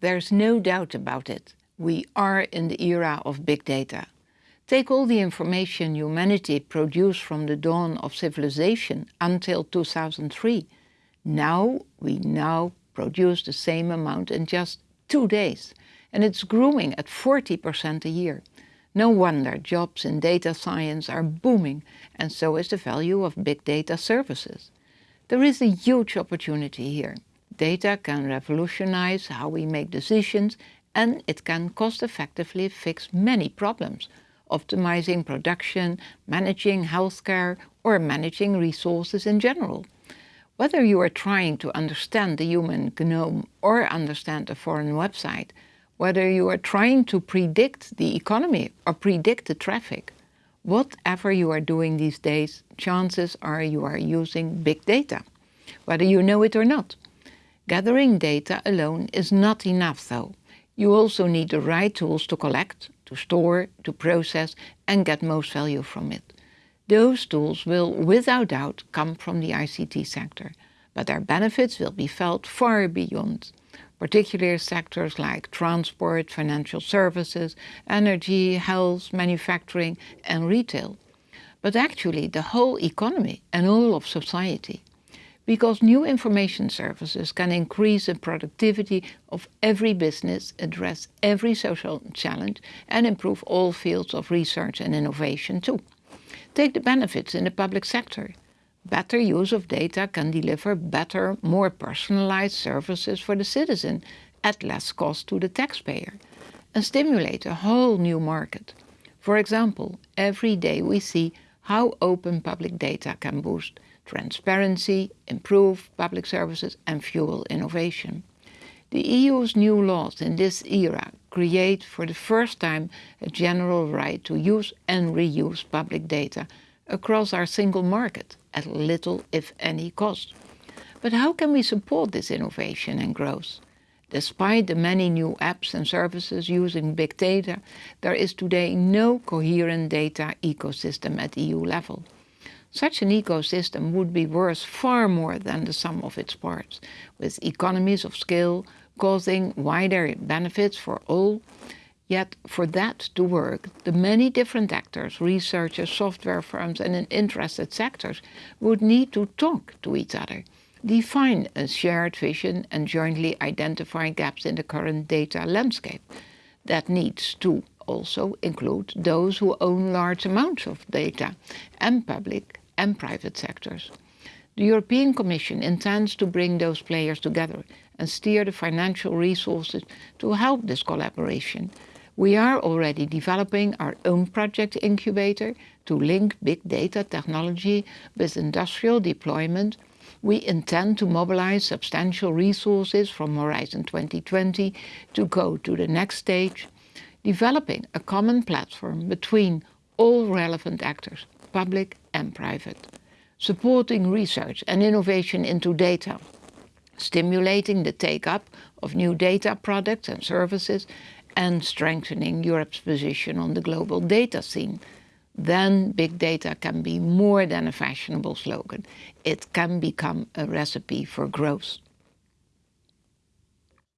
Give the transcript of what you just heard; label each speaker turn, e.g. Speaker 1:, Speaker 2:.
Speaker 1: There's no doubt about it. We are in the era of big data. Take all the information humanity produced from the dawn of civilization until 2003. Now we now produce the same amount in just two days, and it's growing at 40% a year. No wonder jobs in data science are booming, and so is the value of big data services. There is a huge opportunity here. Data can revolutionize how we make decisions and it can cost-effectively fix many problems, optimizing production, managing healthcare or managing resources in general. Whether you are trying to understand the human genome or understand a foreign website, whether you are trying to predict the economy or predict the traffic, whatever you are doing these days, chances are you are using big data, whether you know it or not. Gathering data alone is not enough though. You also need the right tools to collect, to store, to process and get most value from it. Those tools will without doubt come from the ICT sector, but their benefits will be felt far beyond, particularly sectors like transport, financial services, energy, health, manufacturing and retail, but actually the whole economy and all of society because new information services can increase the productivity of every business, address every social challenge and improve all fields of research and innovation too. Take the benefits in the public sector. Better use of data can deliver better, more personalized services for the citizen at less cost to the taxpayer and stimulate a whole new market. For example, every day we see how open public data can boost transparency, improve public services and fuel innovation. The EU's new laws in this era create for the first time a general right to use and reuse public data across our single market at little if any cost. But how can we support this innovation and growth? Despite the many new apps and services using big data, there is today no coherent data ecosystem at EU level. Such an ecosystem would be worth far more than the sum of its parts, with economies of scale causing wider benefits for all. Yet for that to work, the many different actors, researchers, software firms and interested sectors would need to talk to each other, define a shared vision and jointly identify gaps in the current data landscape. That needs to also include those who own large amounts of data and public and private sectors. The European Commission intends to bring those players together and steer the financial resources to help this collaboration. We are already developing our own project incubator to link big data technology with industrial deployment. We intend to mobilize substantial resources from Horizon 2020 to go to the next stage, developing a common platform between all relevant actors public and private, supporting research and innovation into data, stimulating the take-up of new data products and services, and strengthening Europe's position on the global data scene, then big data can be more than a fashionable slogan. It can become a recipe for growth.